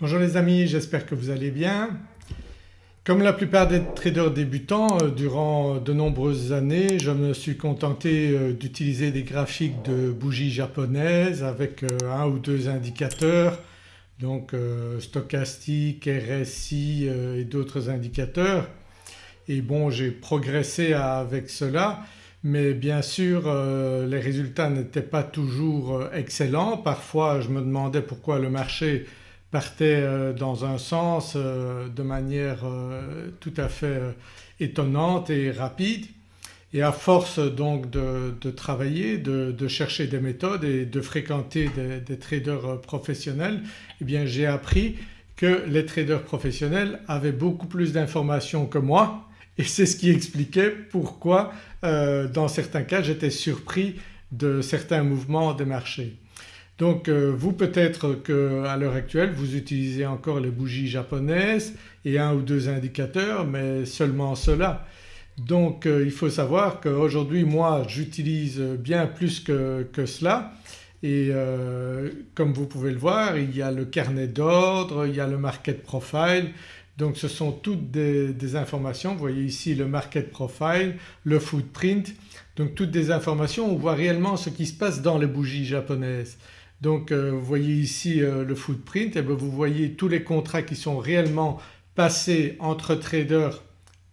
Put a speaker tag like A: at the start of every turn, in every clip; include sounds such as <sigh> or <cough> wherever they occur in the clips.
A: Bonjour les amis, j'espère que vous allez bien. Comme la plupart des traders débutants euh, durant de nombreuses années je me suis contenté euh, d'utiliser des graphiques de bougies japonaises avec euh, un ou deux indicateurs donc stochastique, RSI et d'autres indicateurs et bon j'ai progressé avec cela mais bien sûr les résultats n'étaient pas toujours excellents. Parfois je me demandais pourquoi le marché partait euh, dans un sens euh, de manière euh, tout à fait étonnante et rapide et à force donc de, travailler, de, chercher des méthodes et de fréquenter des, traders professionnels eh bien j'ai appris que les traders professionnels avaient beaucoup plus d'informations que moi et c'est ce qui expliquait pourquoi dans certains cas j'étais surpris de certains mouvements des marchés. Donc euh, vous peut-être qu'à l'heure actuelle vous utilisez encore les bougies japonaises et un ou deux indicateurs mais seulement cela. Donc euh, il faut savoir qu'aujourd'hui moi j'utilise bien plus que, cela et euh, comme vous pouvez le voir il y a le carnet d'ordre, il y a le market profile donc ce sont toutes des, informations, vous voyez ici le market profile, le footprint donc toutes des informations, on voit réellement ce qui se passe dans les bougies japonaises. Donc euh, vous voyez ici euh, le footprint et bien vous voyez tous les contrats qui sont réellement passés entre traders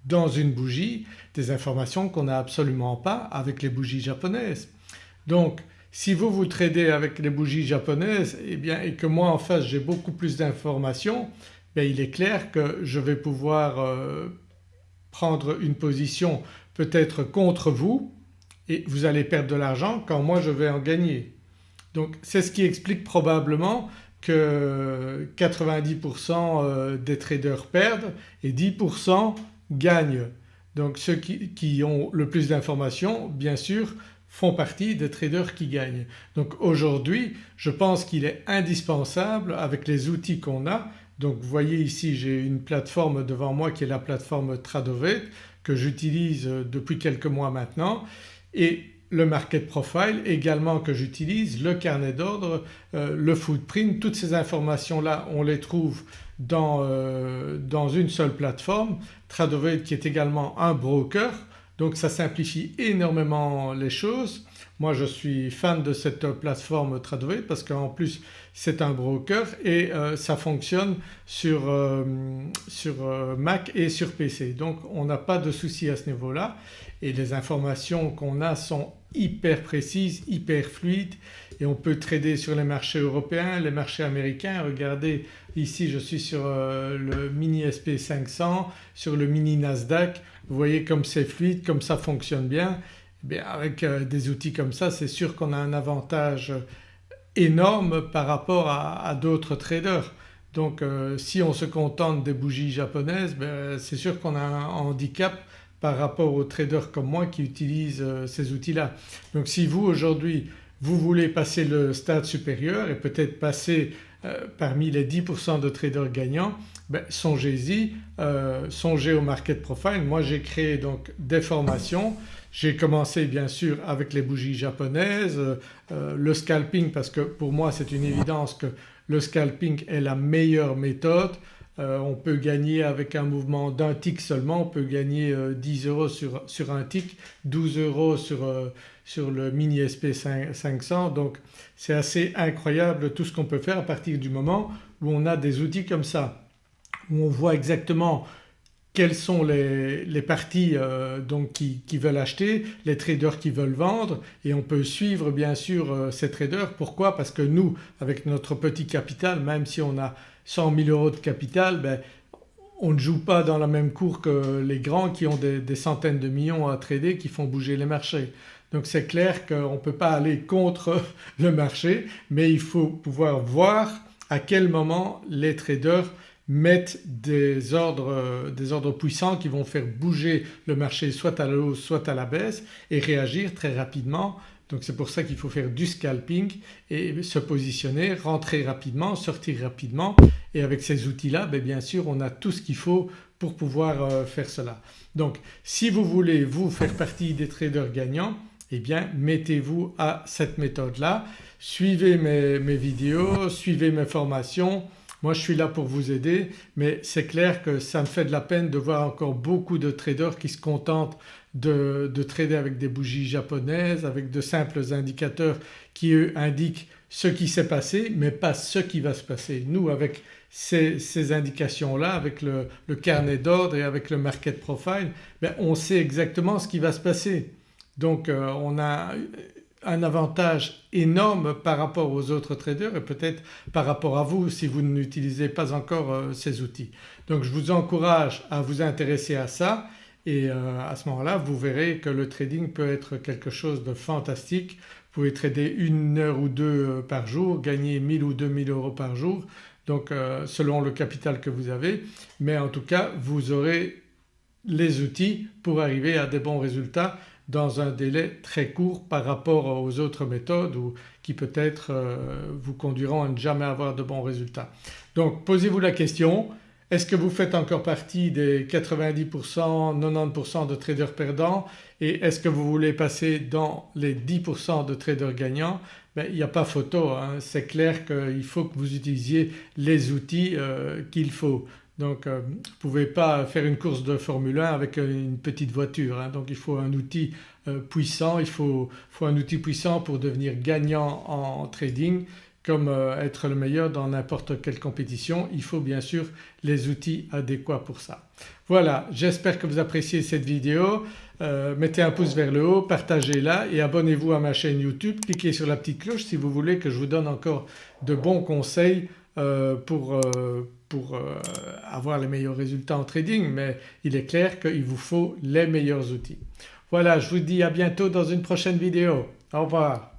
A: dans une bougie, des informations qu'on n'a absolument pas avec les bougies japonaises. Donc si vous vous tradez avec les bougies japonaises et, eh bien, et que moi en face j'ai beaucoup plus d'informations ben, il est clair que je vais pouvoir euh, prendre une position peut-être contre vous et vous allez perdre de l'argent quand moi je vais en gagner. Donc c'est ce qui explique probablement que 90% euh, des traders perdent et 10% gagnent. Donc ceux qui, ont le plus d'informations bien sûr font partie des traders qui gagnent. Donc aujourd'hui je pense qu'il est indispensable avec les outils qu'on a donc vous voyez ici j'ai une plateforme devant moi qui est la plateforme Tradovet que j'utilise depuis quelques mois maintenant et le market profile également que j'utilise, le carnet d'ordre, euh, le footprint, toutes ces informations là on les trouve dans, euh, dans une seule plateforme. Tradovet qui est également un broker donc ça simplifie énormément les choses. Moi je suis fan de cette plateforme Tradovet parce qu'en plus c'est un broker et euh, ça fonctionne sur, sur Mac et sur PC donc on n'a pas de souci à ce niveau-là et les informations qu'on a sont hyper précises, hyper fluides et on peut trader sur les marchés européens, les marchés américains. Regardez ici je suis sur euh, le mini SP500, sur le mini Nasdaq. Vous voyez comme c'est fluide, comme ça fonctionne bien. Eh bien avec euh, des outils comme ça c'est sûr qu'on a un avantage énorme par rapport à, d'autres traders. Donc euh, si on se contente des bougies japonaises ben, c'est sûr qu'on a un handicap par rapport aux traders comme moi qui utilisent euh, ces outils-là. Donc si vous aujourd'hui vous voulez passer le stade supérieur et peut-être passer euh, parmi les 10% de traders gagnants ben, songez-y, euh, songez au market profile. Moi j'ai créé donc des formations, j'ai commencé bien sûr avec les bougies japonaises, le scalping parce que pour moi c'est une évidence que le scalping est la meilleure méthode euh, on peut gagner avec un mouvement d'un tick seulement, on peut gagner 10 euh, euros sur, un tick, 12 euros sur, euh, sur le mini SP 500 donc c'est assez incroyable tout ce qu'on peut faire à partir du moment où on a des outils comme ça où on voit exactement quelles sont les, parties donc qui, veulent acheter, les traders qui veulent vendre et on peut suivre bien sûr ces traders. Pourquoi? Parce que nous avec notre petit capital même si on a 100 000 euros de capital ben, on ne joue pas dans la même cour que les grands qui ont des, centaines de millions à trader qui font bouger les marchés. Donc c'est clair qu'on ne peut pas aller contre <laughs> le marché mais il faut pouvoir voir à quel moment les traders mettent des ordres, des ordres puissants qui vont faire bouger le marché soit à la hausse soit à la baisse et réagir très rapidement. Donc c'est pour ça qu'il faut faire du scalping et se positionner, rentrer rapidement, sortir rapidement. Et avec ces outils-là ben bien sûr on a tout ce qu'il faut pour pouvoir euh, faire cela. Donc si vous voulez vous faire partie des traders gagnants eh bien mettez-vous à cette méthode-là, suivez mes, vidéos, suivez mes formations, Moi je suis là pour vous aider mais c'est clair que ça me fait de la peine de voir encore beaucoup de traders qui se contentent de, trader avec des bougies japonaises, avec de simples indicateurs qui eux indiquent ce qui s'est passé mais pas ce qui va se passer. Nous avec ces, indications-là, avec le, carnet d'ordre et avec le market profile, ben, on sait exactement ce qui va se passer. Donc euh, on a un avantage énorme par rapport aux autres traders et peut-être par rapport à vous si vous n'utilisez pas encore euh, ces outils. Donc je vous encourage à vous intéresser à ça et euh, à ce moment-là vous verrez que le trading peut être quelque chose de fantastique. Vous pouvez trader une heure ou deux euh, par jour, gagner 1000 ou 2000 euros par jour donc selon le capital que vous avez mais en tout cas vous aurez les outils pour arriver à des bons résultats dans un délai très court par rapport aux autres méthodes ou qui peut-être euh, vous conduiront à ne jamais avoir de bons résultats. Donc posez-vous la question est-ce que vous faites encore partie des 90%, 90% de traders perdants et est-ce que vous voulez passer dans les 10% de traders gagnants? Ben, Il n'y a pas photo, hein. c'est clair qu'il faut que vous utilisiez les outils euh, qu'il faut. Donc euh, vous ne pouvez pas faire une course de Formule 1 avec une petite voiture hein. donc il faut un outil euh, puissant, il faut, un outil puissant pour devenir gagnant en trading comme euh, être le meilleur dans n'importe quelle compétition. Il faut bien sûr les outils adéquats pour ça. Voilà. J'espère que vous appréciez cette vidéo, mettez un pouce vers le haut, partagez-la et abonnez-vous à ma chaîne YouTube, cliquez sur la petite cloche si vous voulez que je vous donne encore de bons conseils pour pour euh, avoir les meilleurs résultats en trading mais il est clair qu'il vous faut les meilleurs outils. Voilà je vous dis à bientôt dans une prochaine vidéo. Au revoir.